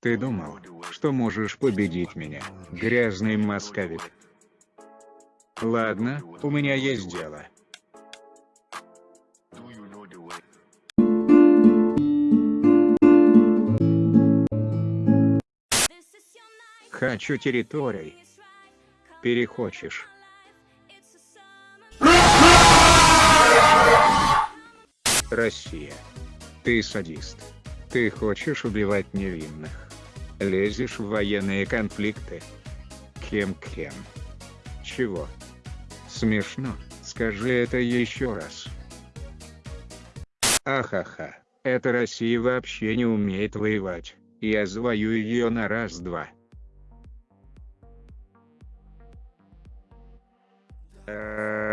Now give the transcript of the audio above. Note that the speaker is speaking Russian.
Ты думал, что можешь победить меня, грязный московит? Ладно, у меня есть дело. Хочу территорий. Перехочешь. Россия. Ты садист. Ты хочешь убивать невинных. Лезешь в военные конфликты. Кем-кем? Чего? Смешно, скажи это еще раз. Ахаха, эта Россия вообще не умеет воевать, я завоюю ее на раз-два. Uh...